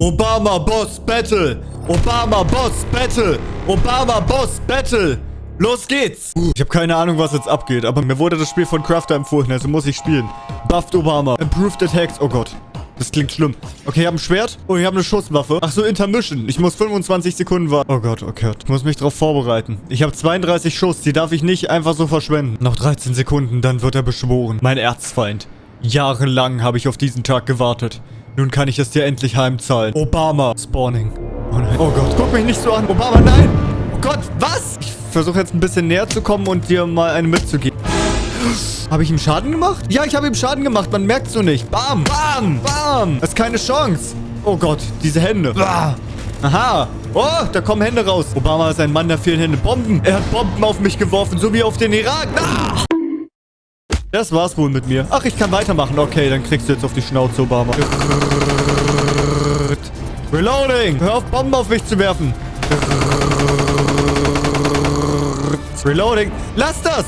Obama Boss Battle. Obama Boss Battle. Obama Boss Battle. Los geht's! Ich habe keine Ahnung, was jetzt abgeht, aber mir wurde das Spiel von Crafter empfohlen, also muss ich spielen. Buffed Obama. Improved Attacks. Oh Gott. Das klingt schlimm. Okay, ich habe ein Schwert. Oh, ich habe eine Schusswaffe. Ach so, Intermission. Ich muss 25 Sekunden warten. Oh Gott, okay. Ich muss mich darauf vorbereiten. Ich habe 32 Schuss. Die darf ich nicht einfach so verschwenden. Noch 13 Sekunden, dann wird er beschworen. Mein Erzfeind. Jahrelang habe ich auf diesen Tag gewartet. Nun kann ich es dir endlich heimzahlen. Obama. Spawning. Oh nein. Oh Gott, guck mich nicht so an. Obama, nein. Oh Gott, was? Ich versuche jetzt ein bisschen näher zu kommen und dir mal eine mitzugeben. Habe ich ihm Schaden gemacht? Ja, ich habe ihm Schaden gemacht. Man merkt so nicht. Bam, bam, bam. Das ist keine Chance. Oh Gott, diese Hände. Ah. Aha. Oh, da kommen Hände raus. Obama ist ein Mann der vielen Hände. Bomben. Er hat Bomben auf mich geworfen, so wie auf den Irak. Ah. Das war's wohl mit mir. Ach, ich kann weitermachen. Okay, dann kriegst du jetzt auf die Schnauze, Obama. Reloading! Hör auf, Bomben auf mich zu werfen. Reloading. Lass das!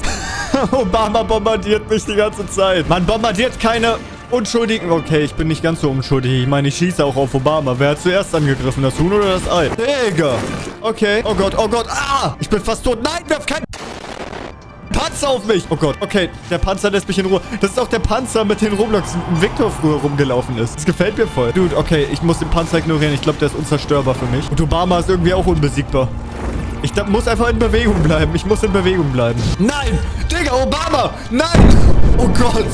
Obama bombardiert mich die ganze Zeit. Man bombardiert keine Unschuldigen. Okay, ich bin nicht ganz so unschuldig. Ich meine, ich schieße auch auf Obama. Wer hat zuerst angegriffen? Das Huhn oder das Ei? Digga. Okay. Oh Gott, oh Gott. Ah! Ich bin fast tot. Nein, werf kein... Panzer auf mich. Oh Gott. Okay, der Panzer lässt mich in Ruhe. Das ist auch der Panzer, mit dem Roblox Victor früher rumgelaufen ist. Das gefällt mir voll. Dude, okay, ich muss den Panzer ignorieren. Ich glaube, der ist unzerstörbar für mich. Und Obama ist irgendwie auch unbesiegbar. Ich muss einfach in Bewegung bleiben. Ich muss in Bewegung bleiben. Nein! Digga, Obama! Nein! Oh Gott!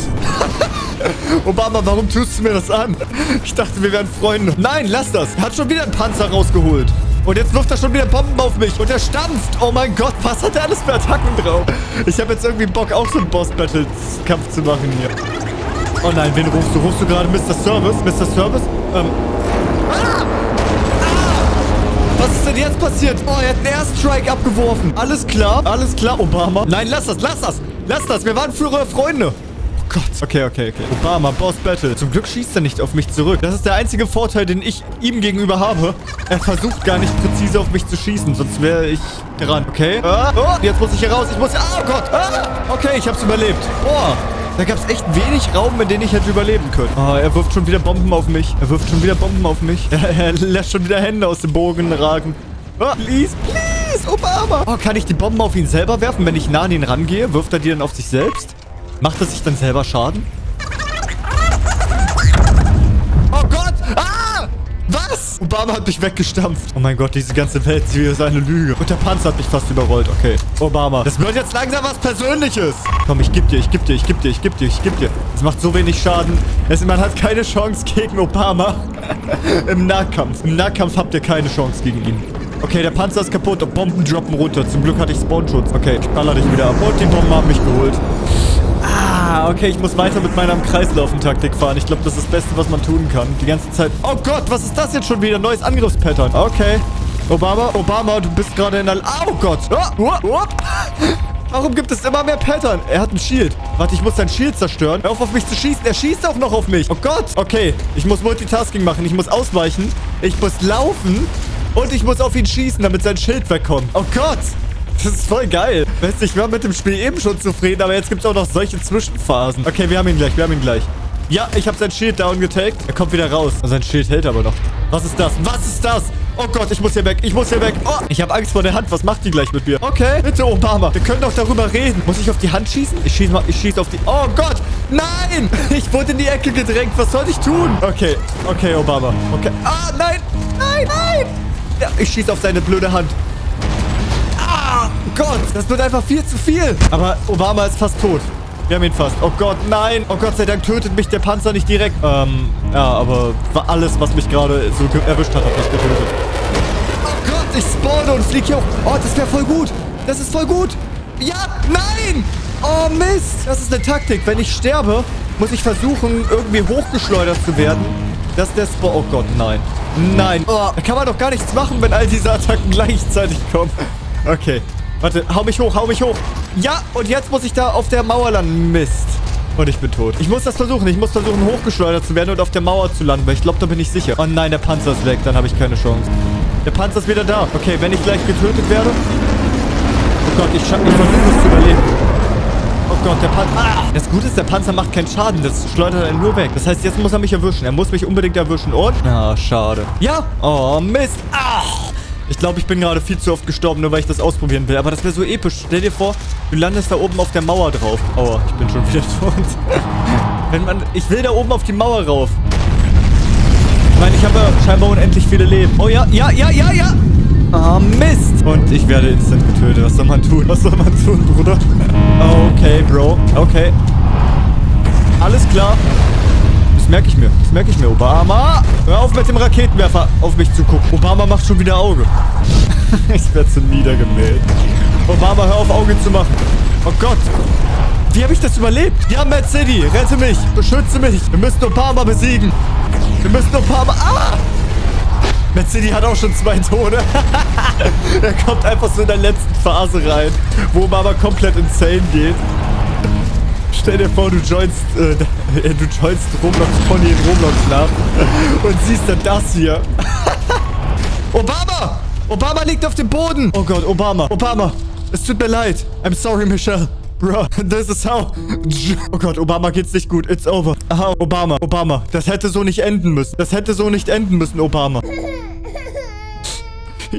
Obama, warum tust du mir das an? Ich dachte, wir wären Freunde. Nein, lass das. Er hat schon wieder einen Panzer rausgeholt. Und jetzt wirft er schon wieder Bomben auf mich. Und er stampft. Oh mein Gott, was hat er alles für Attacken drauf? Ich habe jetzt irgendwie Bock, auch so einen Boss-Battles-Kampf zu machen hier. Oh nein, wen rufst du? Rufst du gerade Mr. Service? Mr. Service? Ähm. Ah! Ah! Was ist denn jetzt passiert? Oh, er hat einen Airstrike abgeworfen. Alles klar, alles klar, Obama. Nein, lass das, lass das. Lass das, wir waren frühere Freunde. Gott. Okay, okay, okay. Obama, Boss Battle. Zum Glück schießt er nicht auf mich zurück. Das ist der einzige Vorteil, den ich ihm gegenüber habe. Er versucht gar nicht präzise auf mich zu schießen, sonst wäre ich dran. Okay. Ah, oh, jetzt muss ich hier raus. Ich muss... Ah, oh Gott. Ah, okay, ich hab's überlebt. Boah. Da gab es echt wenig Raum, in dem ich hätte überleben können. Oh, er wirft schon wieder Bomben auf mich. Er wirft schon wieder Bomben auf mich. Er, er lässt schon wieder Hände aus dem Bogen ragen. Oh, please, please, Obama. Oh, kann ich die Bomben auf ihn selber werfen? Wenn ich nah an ihn rangehe, wirft er die dann auf sich selbst? Macht er sich dann selber Schaden? Oh Gott! Ah! Was? Obama hat mich weggestampft. Oh mein Gott, diese ganze Welt ist eine Lüge. Und der Panzer hat mich fast überrollt. Okay. Obama. Das wird jetzt langsam was Persönliches. Komm, ich geb dir, ich geb dir, ich geb dir, ich geb dir, ich geb dir. Das macht so wenig Schaden. Es, man hat keine Chance gegen Obama. Im Nahkampf. Im Nahkampf habt ihr keine Chance gegen ihn. Okay, der Panzer ist kaputt Bomben droppen runter. Zum Glück hatte ich Spawnschutz. Okay, ich baller dich wieder ab. Und die Bomben haben mich geholt. Ah, okay, ich muss weiter mit meiner Kreislaufen-Taktik fahren. Ich glaube, das ist das Beste, was man tun kann. Die ganze Zeit... Oh Gott, was ist das jetzt schon wieder? Neues Angriffspattern. Okay. Obama, Obama, du bist gerade in der... Oh Gott. Oh, oh, oh. Warum gibt es immer mehr Pattern? Er hat ein Shield. Warte, ich muss sein Shield zerstören. Hör auf, auf mich zu schießen. Er schießt auch noch auf mich. Oh Gott. Okay, ich muss Multitasking machen. Ich muss ausweichen. Ich muss laufen. Und ich muss auf ihn schießen, damit sein Schild wegkommt. Oh Gott. Das ist voll geil. Weißt du, ich war mit dem Spiel eben schon zufrieden, aber jetzt gibt es auch noch solche Zwischenphasen. Okay, wir haben ihn gleich, wir haben ihn gleich. Ja, ich habe sein Schild down getaggt. Er kommt wieder raus. Sein Schild hält aber noch. Was ist das? Was ist das? Oh Gott, ich muss hier weg. Ich muss hier weg. Oh, ich habe Angst vor der Hand. Was macht die gleich mit mir? Okay, bitte, Obama. Wir können doch darüber reden. Muss ich auf die Hand schießen? Ich schieße mal. Ich schieße auf die... Oh Gott. Nein. Ich wurde in die Ecke gedrängt. Was soll ich tun? Okay. Okay, Obama. Okay. Ah, nein. Nein, nein. Ja, ich schieße auf seine blöde Hand. Gott. Das wird einfach viel zu viel. Aber Obama ist fast tot. Wir haben ihn fast. Oh Gott, nein. Oh Gott sei Dank tötet mich der Panzer nicht direkt. Ähm, ja, aber alles, was mich gerade so erwischt hat, hat mich getötet. Oh Gott, ich spawne und fliege hier hoch. Oh, das wäre voll gut. Das ist voll gut. Ja, nein. Oh, Mist. Das ist eine Taktik. Wenn ich sterbe, muss ich versuchen, irgendwie hochgeschleudert zu werden. Dass der Spawn... Oh Gott, nein. Nein. Oh, da kann man doch gar nichts machen, wenn all diese Attacken gleichzeitig kommen. Okay. Warte, hau mich hoch, hau mich hoch. Ja, und jetzt muss ich da auf der Mauer landen. Mist. Und ich bin tot. Ich muss das versuchen. Ich muss versuchen, hochgeschleudert zu werden und auf der Mauer zu landen, weil ich glaube, da bin ich sicher. Oh nein, der Panzer ist weg. Dann habe ich keine Chance. Der Panzer ist wieder da. Okay, wenn ich gleich getötet werde... Oh Gott, ich, ich versuche es zu überleben. Oh Gott, der Panzer... Ah, das Gute ist, der Panzer macht keinen Schaden. Das schleudert er nur weg. Das heißt, jetzt muss er mich erwischen. Er muss mich unbedingt erwischen. Und? Ah, schade. Ja. Oh, Mist. Ah. Ich glaube, ich bin gerade viel zu oft gestorben, nur weil ich das ausprobieren will. Aber das wäre so episch. Stell dir vor, du landest da oben auf der Mauer drauf. Aua, ich bin schon wieder tot. Wenn man... Ich will da oben auf die Mauer rauf. Ich meine, ich habe ja scheinbar unendlich viele Leben. Oh ja, ja, ja, ja, ja. Ah, Mist. Und ich werde instant getötet. Was soll man tun? Was soll man tun, Bruder? Okay, Bro. Okay. Alles klar. Merke ich mir. Das merke ich mir. Obama, hör auf mit dem Raketenwerfer auf mich zu gucken. Obama macht schon wieder Auge. ich werde so niedergemäht. Obama, hör auf Auge zu machen. Oh Gott. Wie habe ich das überlebt? Ja, Mad City, rette mich. Beschütze mich. Wir müssen Obama besiegen. Wir müssen Obama... Ah! Mad City hat auch schon zwei Tode. er kommt einfach so in der letzten Phase rein, wo Obama komplett insane geht. Stell dir vor, du joinst, äh, du joinst Roblox Pony in Roblox nach und siehst dann das hier. Obama! Obama liegt auf dem Boden! Oh Gott, Obama, Obama! Es tut mir leid. I'm sorry, Michelle. Bro, this is how... Oh Gott, Obama geht's nicht gut. It's over. Aha, Obama, Obama. Das hätte so nicht enden müssen. Das hätte so nicht enden müssen, Obama.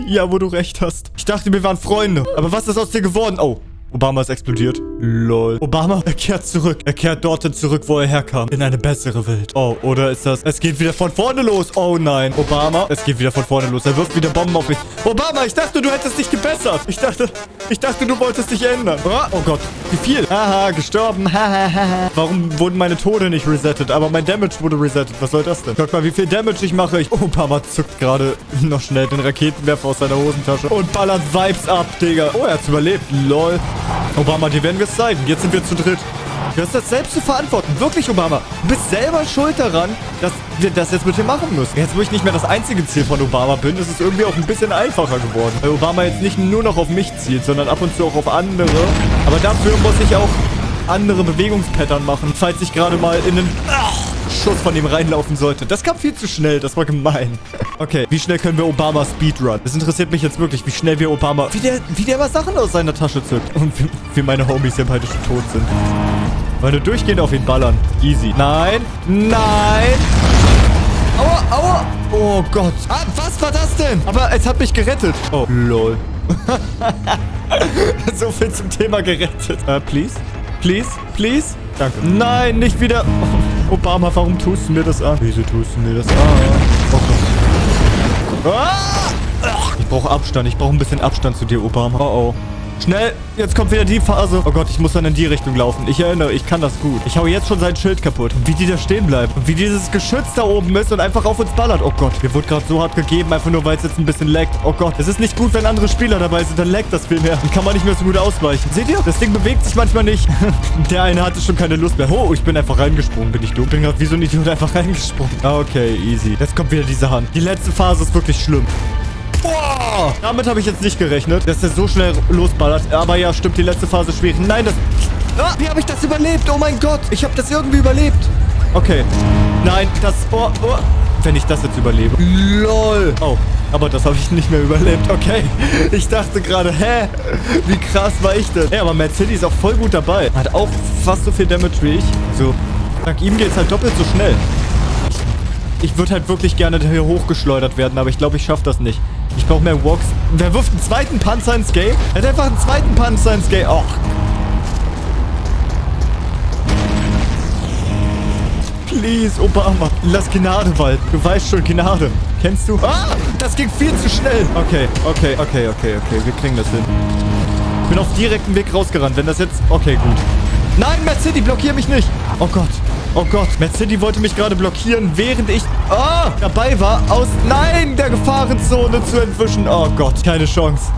Ja, wo du recht hast. Ich dachte, wir waren Freunde. Aber was ist aus dir geworden? Oh, Obama ist explodiert. Lol. Obama, er kehrt zurück. Er kehrt dorthin zurück, wo er herkam. In eine bessere Welt. Oh, oder ist das... Es geht wieder von vorne los. Oh nein. Obama, es geht wieder von vorne los. Er wirft wieder Bomben auf mich. Obama, ich dachte, du hättest dich gebessert. Ich dachte... Ich dachte, du wolltest dich ändern. Oh, oh Gott, wie viel? Haha, gestorben. Hahaha. Warum wurden meine Tode nicht resettet? Aber mein Damage wurde resettet. Was soll das denn? Guck mal, wie viel Damage ich mache. Ich Obama zückt gerade noch schnell den Raketenwerfer aus seiner Hosentasche und ballert Vibes ab, Digga. Oh, er hat's überlebt. Lol. Obama, dir werden wir es zeigen. Jetzt sind wir zu dritt. Du hast das selbst zu verantworten. Wirklich, Obama. Du bist selber schuld daran, dass wir das jetzt mit dir machen müssen. Jetzt, wo ich nicht mehr das einzige Ziel von Obama bin, ist es irgendwie auch ein bisschen einfacher geworden. Weil Obama jetzt nicht nur noch auf mich zielt, sondern ab und zu auch auf andere. Aber dafür muss ich auch andere Bewegungspattern machen, falls ich gerade mal in einen Schuss von ihm reinlaufen sollte. Das kam viel zu schnell, das war gemein. Okay, wie schnell können wir Obama Speedrun? Das interessiert mich jetzt wirklich, wie schnell wir Obama... Wie der, wie der immer Sachen aus seiner Tasche zückt. Und wie, wie meine Homies ja beide schon tot sind. Weil du durchgehend auf ihn ballern. Easy. Nein. Nein. Aua, aua. Oh Gott. Ah, was war das denn? Aber es hat mich gerettet. Oh, lol. so viel zum Thema gerettet. Uh, please? Please? Please? Danke. Nein, nicht wieder. Oh, Obama, warum tust du mir das an? Wieso tust du mir das an? Oh Gott. Ah! Ich brauche Abstand. Ich brauche ein bisschen Abstand zu dir, Obama. Oh, oh. Schnell, jetzt kommt wieder die Phase. Oh Gott, ich muss dann in die Richtung laufen. Ich erinnere, ich kann das gut. Ich hau jetzt schon sein Schild kaputt. Und wie die da stehen bleiben. Und wie dieses Geschütz da oben ist und einfach auf uns ballert. Oh Gott, mir wurde gerade so hart gegeben, einfach nur, weil es jetzt ein bisschen laggt. Oh Gott, es ist nicht gut, wenn andere Spieler dabei sind. Dann laggt das viel mehr. Dann kann man nicht mehr so gut ausweichen. Seht ihr? Das Ding bewegt sich manchmal nicht. Der eine hatte schon keine Lust mehr. Oh, ich bin einfach reingesprungen. Bin ich dumm? Bin gerade wie so ein Idiot einfach reingesprungen. Okay, easy. Jetzt kommt wieder diese Hand. Die letzte Phase ist wirklich schlimm. Boah! Damit habe ich jetzt nicht gerechnet, dass er so schnell losballert. Aber ja, stimmt, die letzte Phase ist schwierig. Nein, das... Ah, wie habe ich das überlebt? Oh mein Gott, ich habe das irgendwie überlebt. Okay. Nein, das... Oh, oh. Wenn ich das jetzt überlebe. LOL. Oh, aber das habe ich nicht mehr überlebt. Okay. Ich dachte gerade, hä? Wie krass war ich denn? Ja, aber City ist auch voll gut dabei. Hat auch fast so viel Damage wie ich. So. Dank ihm geht es halt doppelt so schnell. Ich würde halt wirklich gerne hier hochgeschleudert werden, aber ich glaube, ich schaffe das nicht. Ich brauche mehr Walks. Wer wirft einen zweiten Panzer ins Game? Er hat einfach einen zweiten Panzer ins Game. Och. Please, Obama. Lass Gnade walten. Du weißt schon, Gnade. Kennst du? Ah, das ging viel zu schnell. Okay, okay, okay, okay, okay. Wir kriegen das hin. Ich bin auf direktem Weg rausgerannt. Wenn das jetzt... Okay, gut. Nein, City, blockier mich nicht. Oh Gott. Oh Gott, Mad City wollte mich gerade blockieren, während ich oh, dabei war, aus, nein, der Gefahrenzone zu entwischen. Oh Gott, keine Chance.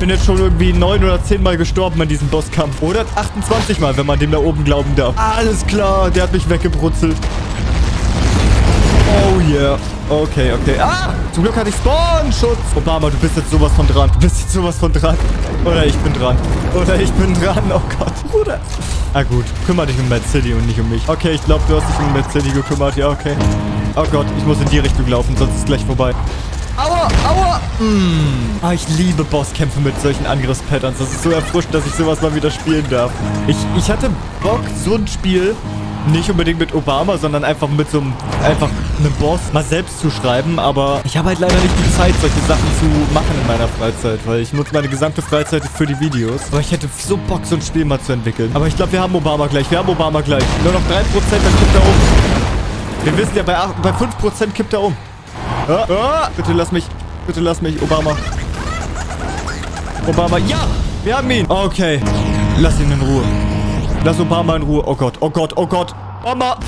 Bin jetzt schon irgendwie neun oder zehn Mal gestorben in diesem Bosskampf. Oder 28 Mal, wenn man dem da oben glauben darf. Alles klar, der hat mich weggebrutzelt. Oh yeah. Okay, okay. Ah! Zum Glück hatte ich Spawn-Schutz. Obama, du bist jetzt sowas von dran. Du bist jetzt sowas von dran. Oder ich bin dran. Oder ich bin dran. Oh Gott, Bruder. Ah gut, kümmere dich um Mad City und nicht um mich. Okay, ich glaube, du hast dich um Mad City gekümmert. Ja, okay. Oh Gott, ich muss in die Richtung laufen, sonst ist es gleich vorbei. Aua! aua. Mm. Ah, ich liebe Bosskämpfe mit solchen Angriffspatterns. Das ist so erfrischend, dass ich sowas mal wieder spielen darf. Ich, ich hatte Bock, so ein Spiel nicht unbedingt mit Obama, sondern einfach mit so einem, einfach einem Boss mal selbst zu schreiben. Aber ich habe halt leider nicht die Zeit, solche Sachen zu machen in meiner Freizeit, weil ich nutze meine gesamte Freizeit für die Videos. Aber ich hätte so Bock, so ein Spiel mal zu entwickeln. Aber ich glaube, wir haben Obama gleich. Wir haben Obama gleich. Nur noch 3%, dann kippt er um. Wir wissen ja, bei, 8, bei 5% kippt er um. Ah, ah, bitte lass mich. Bitte lass mich, Obama. Obama, ja! Wir haben ihn. Okay. Lass ihn in Ruhe. Lass Obama in Ruhe. Oh Gott, oh Gott, oh Gott. Obama.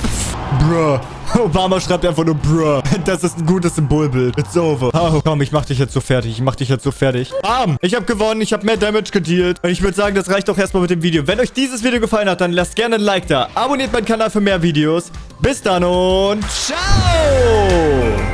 Bruh. Obama schreibt einfach nur bruh. Das ist ein gutes Symbolbild. It's over. Oh, komm, ich mach dich jetzt so fertig. Ich mach dich jetzt so fertig. Bam. Ich habe gewonnen. Ich habe mehr Damage gedealt. Und ich würde sagen, das reicht doch erstmal mit dem Video. Wenn euch dieses Video gefallen hat, dann lasst gerne ein Like da. Abonniert meinen Kanal für mehr Videos. Bis dann und ciao.